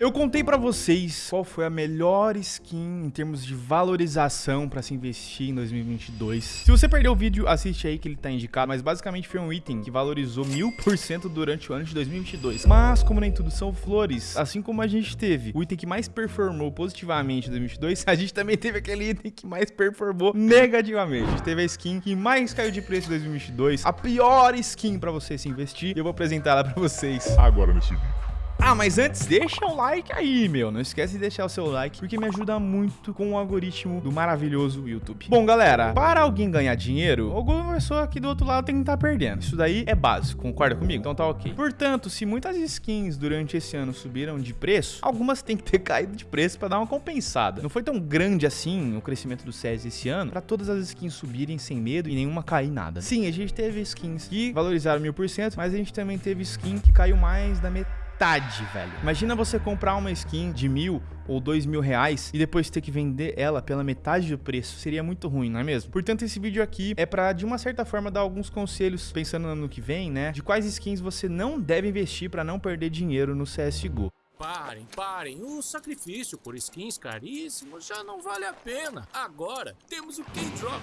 Eu contei pra vocês qual foi a melhor skin em termos de valorização pra se investir em 2022. Se você perdeu o vídeo, assiste aí que ele tá indicado, mas basicamente foi um item que valorizou mil por cento durante o ano de 2022. Mas, como nem tudo são flores, assim como a gente teve o item que mais performou positivamente em 2022, a gente também teve aquele item que mais performou negativamente. A gente teve a skin que mais caiu de preço em 2022, a pior skin pra você se investir, eu vou apresentar ela pra vocês agora nesse vídeo. Ah, mas antes, deixa o like aí, meu. Não esquece de deixar o seu like, porque me ajuda muito com o algoritmo do maravilhoso YouTube. Bom, galera, para alguém ganhar dinheiro, alguma pessoa aqui do outro lado tem que estar tá perdendo. Isso daí é básico, concorda comigo? Então tá ok. Portanto, se muitas skins durante esse ano subiram de preço, algumas têm que ter caído de preço para dar uma compensada. Não foi tão grande assim o crescimento do CS esse ano, para todas as skins subirem sem medo e nenhuma cair nada. Sim, a gente teve skins que valorizaram mil por cento, mas a gente também teve skin que caiu mais da metade metade, velho. Imagina você comprar uma skin de mil ou dois mil reais e depois ter que vender ela pela metade do preço. Seria muito ruim, não é mesmo? Portanto, esse vídeo aqui é para de uma certa forma dar alguns conselhos pensando no ano que vem, né? De quais skins você não deve investir para não perder dinheiro no CSGO. Parem, parem. O sacrifício por skins caríssimos já não vale a pena. Agora temos o K-Drop.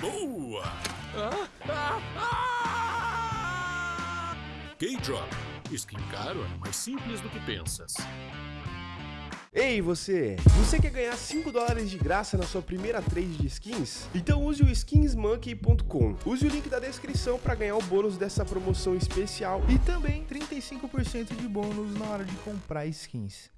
Boa! Ah, ah, ah! K-Drop Skin caro é mais simples do que pensas. Ei você, você quer ganhar 5 dólares de graça na sua primeira trade de skins? Então use o skinsmonkey.com. Use o link da descrição para ganhar o bônus dessa promoção especial e também 35% de bônus na hora de comprar skins.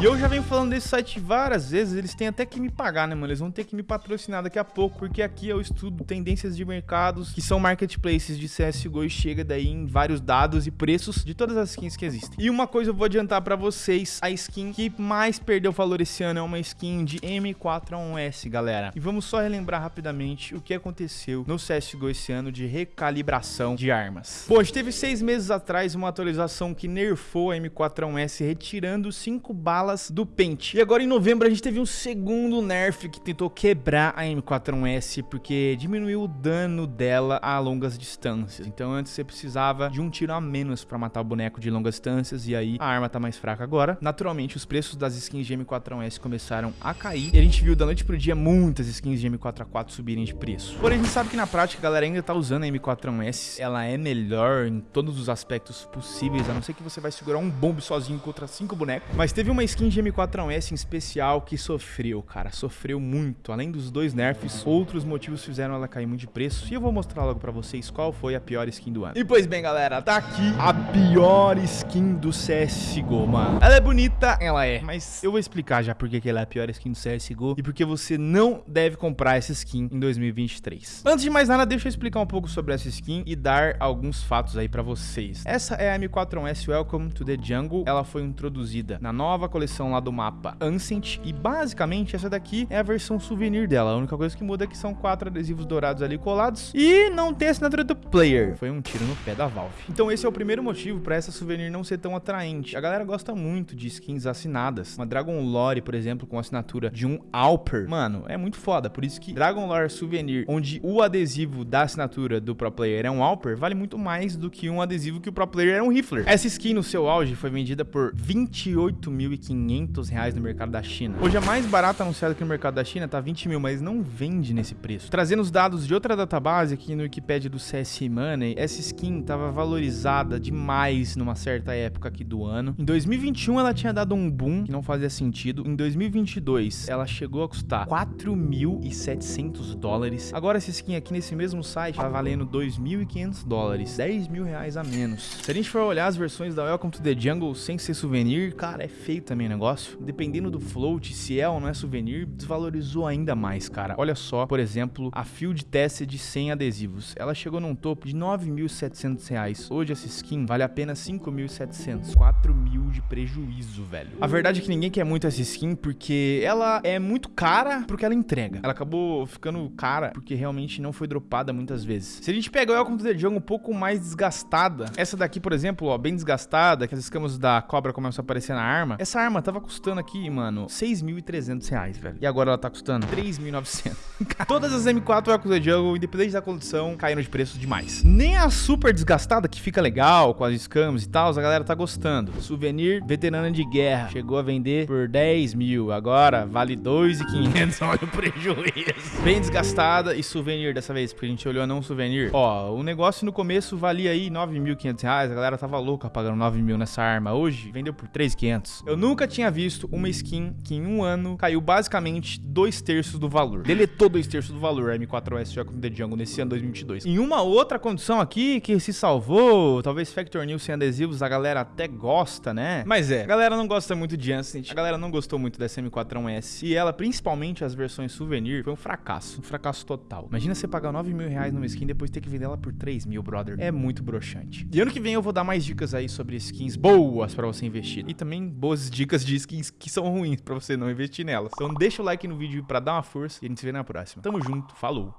E eu já venho falando desse site várias vezes, eles têm até que me pagar, né, mano? Eles vão ter que me patrocinar daqui a pouco, porque aqui eu estudo tendências de mercados, que são marketplaces de CSGO e chega daí em vários dados e preços de todas as skins que existem. E uma coisa eu vou adiantar pra vocês, a skin que mais perdeu valor esse ano é uma skin de M4A1S, galera. E vamos só relembrar rapidamente o que aconteceu no CSGO esse ano de recalibração de armas. Bom, a gente teve seis meses atrás uma atualização que nerfou a M4A1S, retirando 5 balas do pente. E agora em novembro a gente teve um segundo nerf que tentou quebrar a M41S porque diminuiu o dano dela a longas distâncias. Então antes você precisava de um tiro a menos para matar o boneco de longas distâncias e aí a arma tá mais fraca agora. Naturalmente os preços das skins de M41S começaram a cair e a gente viu da noite pro dia muitas skins de M4A4 subirem de preço. Porém a gente sabe que na prática a galera ainda tá usando a M41S, ela é melhor em todos os aspectos possíveis, a não ser que você vai segurar um bombe sozinho contra cinco bonecos. Mas teve uma uma skin de M4A1S em especial que sofreu, cara, sofreu muito. Além dos dois nerfs, outros motivos fizeram ela cair muito de preço. E eu vou mostrar logo pra vocês qual foi a pior skin do ano. E pois bem, galera, tá aqui a pior skin do CSGO, mano. Ela é bonita, ela é, mas eu vou explicar já por que ela é a pior skin do CSGO e porque você não deve comprar essa skin em 2023. Antes de mais nada, deixa eu explicar um pouco sobre essa skin e dar alguns fatos aí pra vocês. Essa é a M4A1S Welcome to the Jungle. Ela foi introduzida na nova coleção lá do mapa Ancient. E basicamente essa daqui é a versão souvenir dela. A única coisa que muda é que são quatro adesivos dourados ali colados. E não tem assinatura do player. Foi um tiro no pé da Valve. Então esse é o primeiro motivo para essa souvenir não ser tão atraente. A galera gosta muito de skins assinadas. Uma Dragon Lore, por exemplo, com assinatura de um Alper. Mano, é muito foda. Por isso que Dragon Lore Souvenir, onde o adesivo da assinatura do pro player é um Alper, vale muito mais do que um adesivo que o pro player é um rifler. Essa skin no seu auge foi vendida por 28 mil 1.500 reais no mercado da China. Hoje a mais barata anunciada aqui no mercado da China tá 20 mil, mas não vende nesse preço. Trazendo os dados de outra database aqui no Wikipedia do CS Money, essa skin tava valorizada demais numa certa época aqui do ano. Em 2021 ela tinha dado um boom que não fazia sentido. Em 2022 ela chegou a custar 4.700 dólares. Agora essa skin aqui nesse mesmo site tá valendo 2.500 dólares, 10 mil reais a menos. Se a gente for olhar as versões da Welcome to the Jungle sem ser souvenir, cara, é feio também o negócio. Dependendo do float, se é ou não é souvenir, desvalorizou ainda mais, cara. Olha só, por exemplo, a Field Tested 100 adesivos. Ela chegou num topo de 9.700 reais. Hoje essa skin vale apenas 5.700. 4 mil de prejuízo, velho. A verdade é que ninguém quer muito essa skin porque ela é muito cara porque ela entrega. Ela acabou ficando cara porque realmente não foi dropada muitas vezes. Se a gente pegar o Welcome to the Jungle um pouco mais desgastada, essa daqui, por exemplo, ó, bem desgastada, que as escamas da cobra começam a aparecer na arma, essa Essa arma tava custando aqui, mano, 6.300 reais, velho. E agora ela tá custando 3.900. Todas as M4 Echoes the Jungle, independente da condição, caíram de preço demais. Nem a super desgastada, que fica legal, com as escamas e tal, a galera tá gostando. Souvenir veterana de guerra. Chegou a vender por 10 mil. Agora vale 2.500. Olha o prejuízo. Bem desgastada e souvenir dessa vez, porque a gente olhou não souvenir. Ó, o negócio no começo valia aí 9.500 reais. A galera tava louca pagando 9 mil nessa arma. Hoje vendeu por 3.500. Eu nunca tinha visto uma skin que em um ano caiu basicamente dois terços do valor. Deletou dois terços do valor a M4S Shock The Jungle nesse ano 2022. Em uma outra condição aqui que se salvou, talvez Factor New sem adesivos, a galera até gosta, né? Mas é, a galera não gosta muito de Ancient, a galera não gostou muito dessa M4S. E ela, principalmente as versões souvenir, foi um fracasso, um fracasso total. Imagina você pagar 9 mil reais numa skin e depois ter que vender ela por 3 mil, brother. É muito broxante. E ano que vem eu vou dar mais dicas aí sobre skins boas pra você investir. E também boas dicas de skins que são ruins pra você não investir nelas. Então deixa o like no vídeo pra dar uma força e a gente se vê na próxima. Tamo junto, falou!